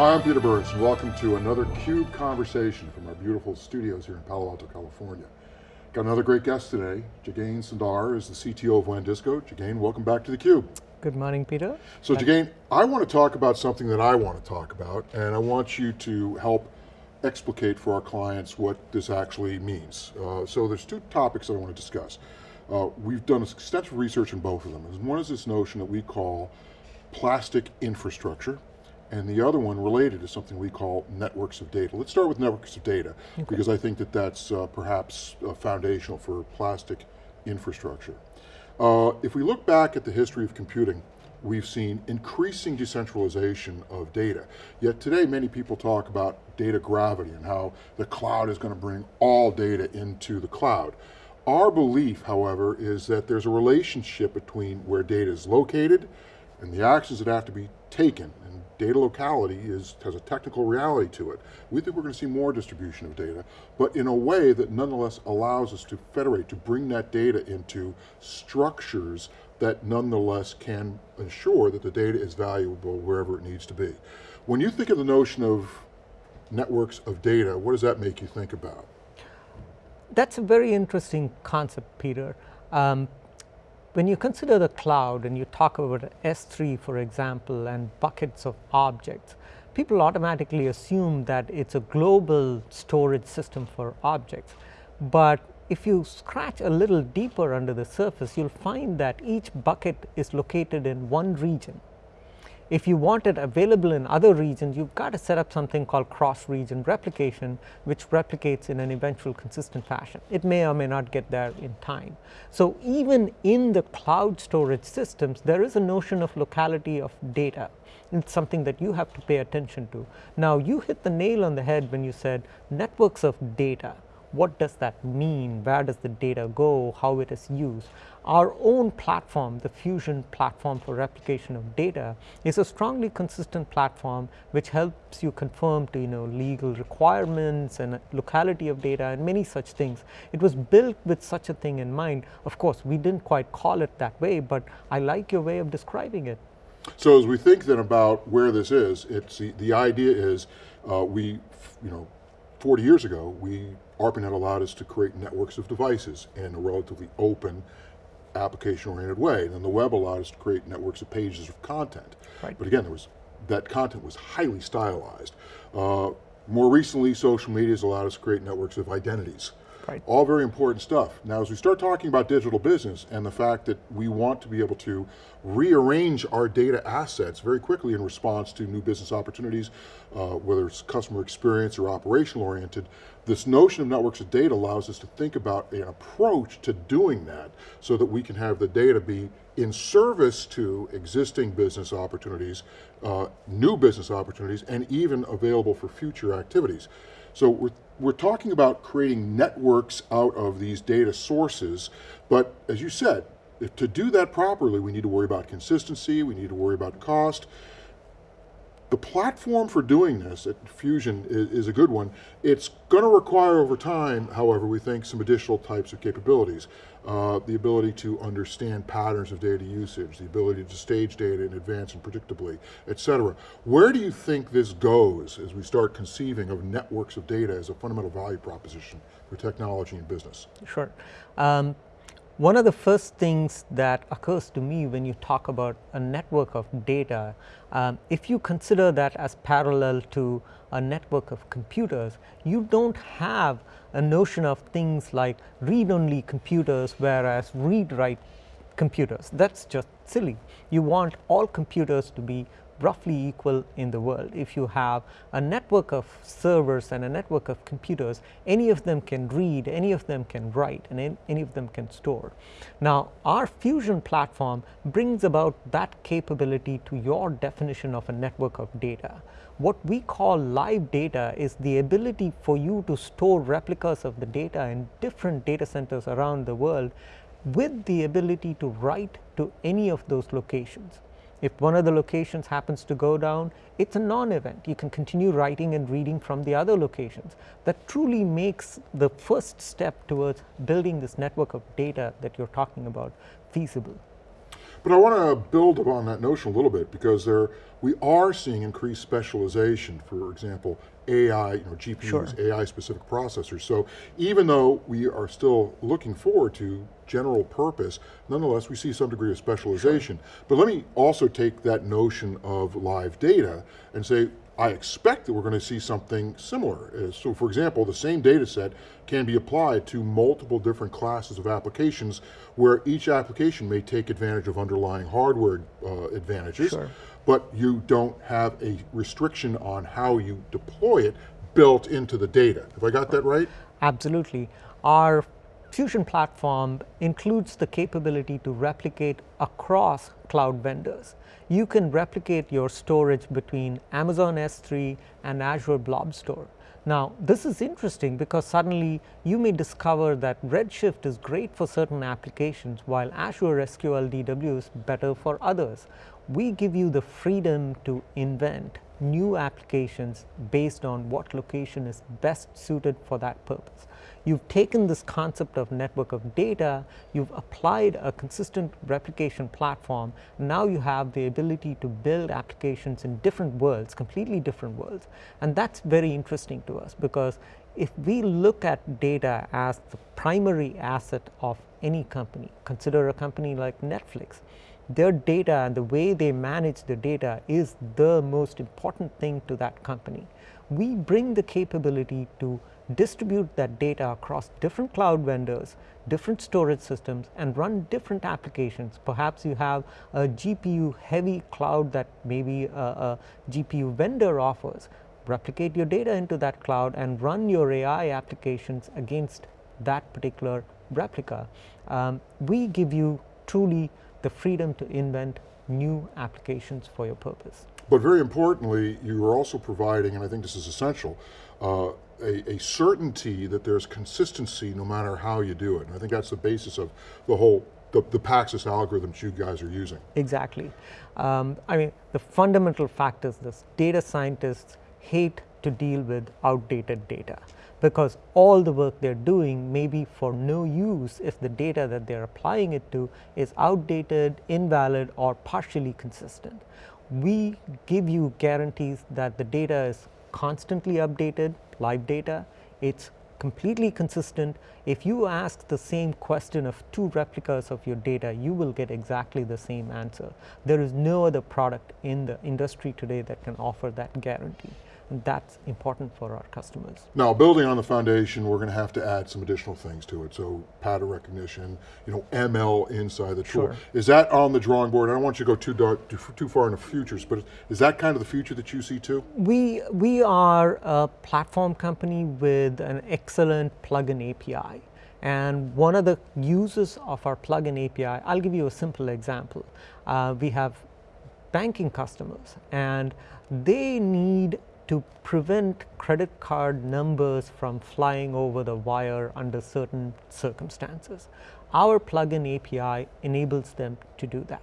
Hi, I'm Peter Burris and welcome to another CUBE conversation from our beautiful studios here in Palo Alto, California. Got another great guest today. Jagane Sundar is the CTO of WANdisco. Jagane, welcome back to theCUBE. Good morning, Peter. So Jagane, I want to talk about something that I want to talk about, and I want you to help explicate for our clients what this actually means. Uh, so there's two topics that I want to discuss. Uh, we've done extensive research in both of them. One is this notion that we call plastic infrastructure, and the other one related is something we call networks of data. Let's start with networks of data, okay. because I think that that's uh, perhaps uh, foundational for plastic infrastructure. Uh, if we look back at the history of computing, we've seen increasing decentralization of data. Yet today many people talk about data gravity and how the cloud is going to bring all data into the cloud. Our belief, however, is that there's a relationship between where data is located and the actions that have to be taken data locality is, has a technical reality to it. We think we're going to see more distribution of data, but in a way that nonetheless allows us to federate, to bring that data into structures that nonetheless can ensure that the data is valuable wherever it needs to be. When you think of the notion of networks of data, what does that make you think about? That's a very interesting concept, Peter. Um, when you consider the cloud and you talk about S3 for example and buckets of objects, people automatically assume that it's a global storage system for objects. But if you scratch a little deeper under the surface, you'll find that each bucket is located in one region if you want it available in other regions, you've got to set up something called cross-region replication, which replicates in an eventual consistent fashion. It may or may not get there in time. So even in the cloud storage systems, there is a notion of locality of data. It's something that you have to pay attention to. Now you hit the nail on the head when you said networks of data what does that mean, where does the data go, how it is used. Our own platform, the Fusion platform for replication of data is a strongly consistent platform which helps you conform to you know legal requirements and locality of data and many such things. It was built with such a thing in mind. Of course, we didn't quite call it that way, but I like your way of describing it. So as we think then about where this is, it's the, the idea is uh, we, you know, 40 years ago, we ARPANET allowed us to create networks of devices in a relatively open, application-oriented way. And then the web allowed us to create networks of pages of content. Right. But again, there was that content was highly stylized. Uh, more recently, social media has allowed us to create networks of identities. Right. All very important stuff. Now, as we start talking about digital business and the fact that we want to be able to rearrange our data assets very quickly in response to new business opportunities, uh, whether it's customer experience or operational oriented, this notion of networks of data allows us to think about an approach to doing that so that we can have the data be in service to existing business opportunities, uh, new business opportunities, and even available for future activities. So we're we're talking about creating networks out of these data sources, but as you said, if, to do that properly, we need to worry about consistency, we need to worry about cost, the platform for doing this at Fusion is, is a good one. It's going to require over time, however, we think some additional types of capabilities. Uh, the ability to understand patterns of data usage, the ability to stage data in advance and predictably, et cetera. Where do you think this goes as we start conceiving of networks of data as a fundamental value proposition for technology and business? Sure. Um, one of the first things that occurs to me when you talk about a network of data, um, if you consider that as parallel to a network of computers, you don't have a notion of things like read-only computers whereas read-write computers. That's just silly. You want all computers to be roughly equal in the world. If you have a network of servers and a network of computers, any of them can read, any of them can write, and any of them can store. Now, our Fusion platform brings about that capability to your definition of a network of data. What we call live data is the ability for you to store replicas of the data in different data centers around the world with the ability to write to any of those locations. If one of the locations happens to go down, it's a non-event. You can continue writing and reading from the other locations. That truly makes the first step towards building this network of data that you're talking about feasible. But I want to build upon that notion a little bit because there, we are seeing increased specialization, for example, AI, you know, GPUs, Sure. AI specific processors. So even though we are still looking forward to general purpose, nonetheless we see some degree of specialization. But let me also take that notion of live data and say, I expect that we're going to see something similar. Uh, So for example, the same data set can be applied to multiple different classes of applications where each application may take advantage of underlying hardware uh, advantages, Sure. but you don't have a restriction on how you deploy it built into the data. Have I got that right? Absolutely. Our Fusion platform includes the capability to replicate across cloud vendors. You can replicate your storage between Amazon S3 and Azure Blob Store. Now, this is interesting because suddenly you may discover that Redshift is great for certain applications while Azure SQL DW is better for others. We give you the freedom to invent new applications based on what location is best suited for that purpose. You've taken this concept of network of data, you've applied a consistent replication platform, now you have the ability to build applications in different worlds, completely different worlds. And that's very interesting to us because if we look at data as the primary asset of any company, consider a company like Netflix, their data and the way they manage the data is the most important thing to that company. We bring the capability to distribute that data across different cloud vendors, different storage systems and run different applications. Perhaps you have a GPU heavy cloud that maybe a, a GPU vendor offers. Replicate your data into that cloud and run your AI applications against that particular replica. Um, we give you truly the freedom to invent new applications for your purpose. But very importantly, you are also providing, and I think this is essential, uh, a, a, certainty that there's consistency no matter how you do it. And I think that's the basis of the whole, the, the Paxos algorithms you guys are using. Exactly. Um, I mean, the fundamental fact is this, data scientists hate to deal with outdated data because all the work they're doing may be for no use if the data that they're applying it to is outdated, invalid or partially consistent. We give you guarantees that the data is constantly updated, live data, it's completely consistent. If you ask the same question of two replicas of your data, you will get exactly the same answer. There is no other product in the industry today that can offer that guarantee. And that's important for our customers. Now, building on the foundation, we're going to have to add some additional things to it. So pattern recognition, you know, ML inside the tool. Sure. Is that on the drawing board? I don't want you to go too dark, too, too far in the futures, but is that kind of the future that you see too? We, we are a platform company with an excellent plugin API. And one of the uses of our plugin API, I'll give you a simple example. Uh, we have banking customers and they need to prevent credit card numbers from flying over the wire under certain circumstances. Our plugin API enables them to do that.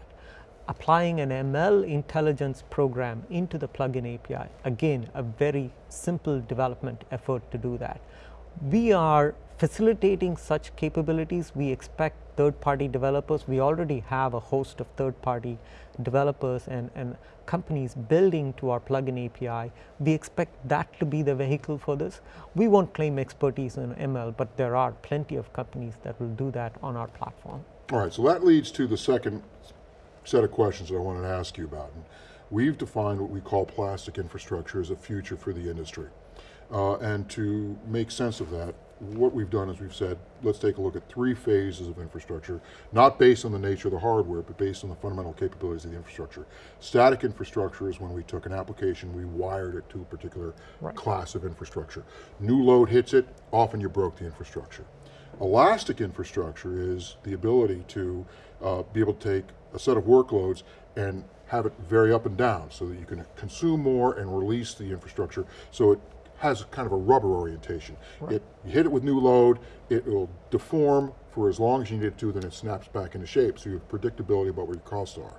Applying an ML intelligence program into the plugin API, again, a very simple development effort to do that. We are facilitating such capabilities. We expect third party developers. We already have a host of third party developers and, and companies building to our plugin API. We expect that to be the vehicle for this. We won't claim expertise in ML, but there are plenty of companies that will do that on our platform. All right, so that leads to the second set of questions that I wanted to ask you about. And we've defined what we call plastic infrastructure as a future for the industry. Uh, and to make sense of that, what we've done is we've said, let's take a look at three phases of infrastructure, not based on the nature of the hardware, but based on the fundamental capabilities of the infrastructure. Static infrastructure is when we took an application, we wired it to a particular right. class of infrastructure. New load hits it, often you broke the infrastructure. Elastic infrastructure is the ability to uh, be able to take a set of workloads and have it vary up and down so that you can consume more and release the infrastructure so it has kind of a rubber orientation. Right. It, you hit it with new load, it will deform for as long as you need it to, then it snaps back into shape, so you have predictability about where your costs are.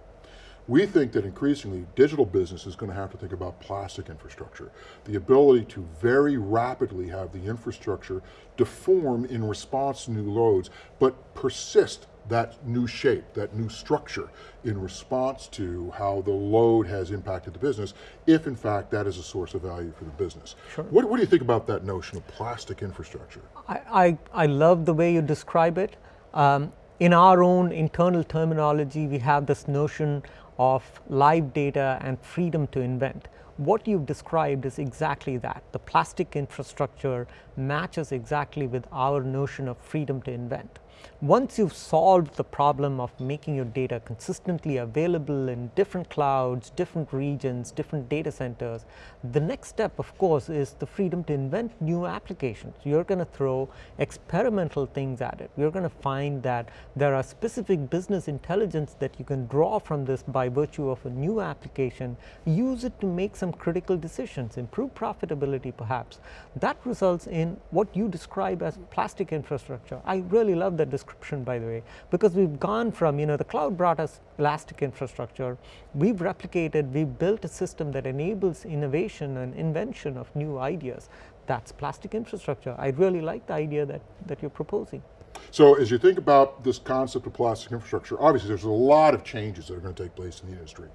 We think that increasingly digital business is going to have to think about plastic infrastructure. The ability to very rapidly have the infrastructure deform in response to new loads, but persist that new shape, that new structure in response to how the load has impacted the business, if in fact that is a source of value for the business. Sure. What, what do you think about that notion of plastic infrastructure? I, I, I love the way you describe it. Um, in our own internal terminology, we have this notion of live data and freedom to invent. What you've described is exactly that. The plastic infrastructure matches exactly with our notion of freedom to invent. Once you've solved the problem of making your data consistently available in different clouds, different regions, different data centers, the next step of course is the freedom to invent new applications. You're going to throw experimental things at it. You're going to find that there are specific business intelligence that you can draw from this by virtue of a new application, use it to make some critical decisions, improve profitability perhaps. That results in what you describe as plastic infrastructure. I really love that description by the way, because we've gone from, you know, the cloud brought us elastic infrastructure, we've replicated, we've built a system that enables innovation and invention of new ideas. That's plastic infrastructure. I really like the idea that, that you're proposing. So as you think about this concept of plastic infrastructure, obviously there's a lot of changes that are going to take place in the industry.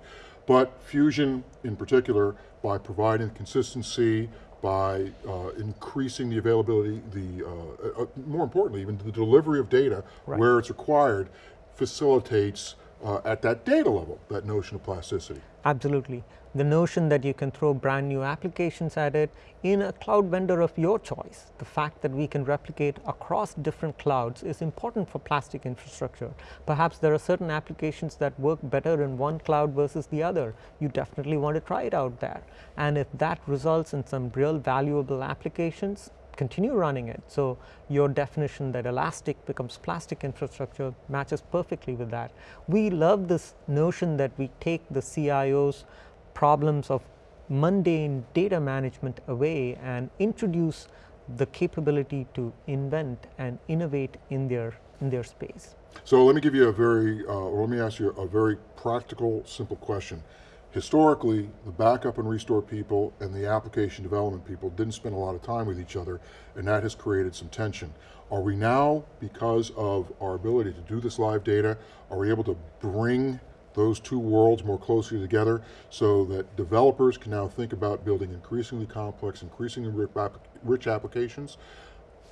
But Fusion in particular, by providing consistency, by uh, increasing the availability, the uh, uh, more importantly, even the delivery of data right. where it's required, facilitates uh, at that data level, that notion of plasticity. Absolutely. The notion that you can throw brand new applications at it in a cloud vendor of your choice. The fact that we can replicate across different clouds is important for plastic infrastructure. Perhaps there are certain applications that work better in one cloud versus the other. You definitely want to try it out there. And if that results in some real valuable applications, continue running it. So, your definition that elastic becomes plastic infrastructure matches perfectly with that. We love this notion that we take the CIO's problems of mundane data management away and introduce the capability to invent and innovate in their in their space. So let me give you a very, uh, or let me ask you a very practical, simple question historically, the backup and restore people and the application development people didn't spend a lot of time with each other, and that has created some tension. Are we now, because of our ability to do this live data, are we able to bring those two worlds more closely together so that developers can now think about building increasingly complex, increasingly rich applications,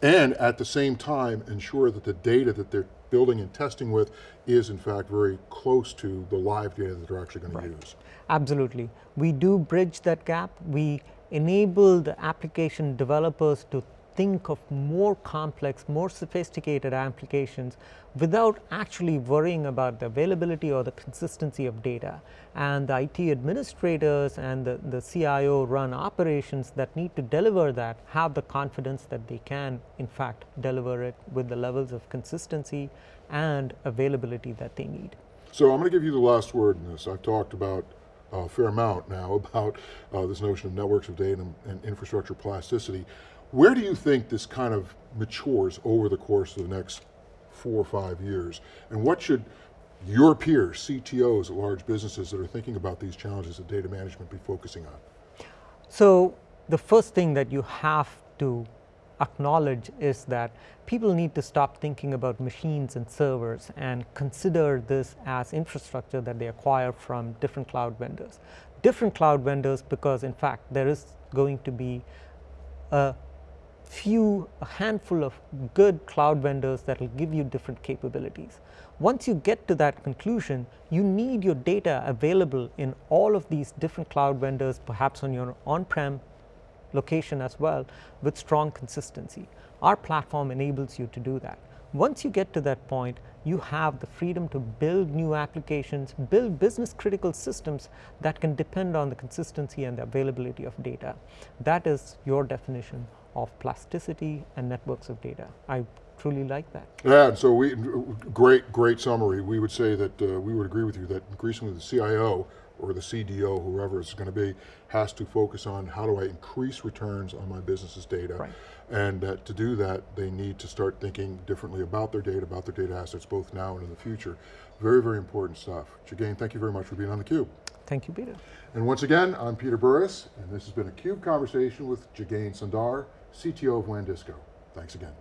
and at the same time ensure that the data that they're building and testing with is in fact very close to the live data that they're actually going right. to use. Absolutely. We do bridge that gap. We enable the application developers to think of more complex, more sophisticated applications without actually worrying about the availability or the consistency of data. And the IT administrators and the, the CIO run operations that need to deliver that have the confidence that they can in fact deliver it with the levels of consistency and availability that they need. So I'm going to give you the last word in this. I've talked about a fair amount now about uh, this notion of networks of data and, and infrastructure plasticity. Where do you think this kind of matures over the course of the next four or five years? And what should your peers, CTOs at large businesses that are thinking about these challenges of data management be focusing on? So the first thing that you have to acknowledge is that people need to stop thinking about machines and servers and consider this as infrastructure that they acquire from different cloud vendors. Different cloud vendors because in fact there is going to be a few, a handful of good cloud vendors that will give you different capabilities. Once you get to that conclusion, you need your data available in all of these different cloud vendors, perhaps on your on-prem location as well with strong consistency. Our platform enables you to do that. Once you get to that point, you have the freedom to build new applications, build business critical systems that can depend on the consistency and the availability of data. That is your definition of plasticity and networks of data. I truly like that. Yeah, so we, great, great summary. We would say that uh, we would agree with you that increasingly the CIO or the CDO, whoever it's going to be, has to focus on how do I increase returns on my business's data. Right. And that to do that, they need to start thinking differently about their data, about their data assets, both now and in the future. Very, very important stuff. Jagane, thank you very much for being on theCUBE. Thank you, Peter. And once again, I'm Peter Burris, and this has been a CUBE conversation with Jagane Sundar, CTO of WANdisco. Thanks again.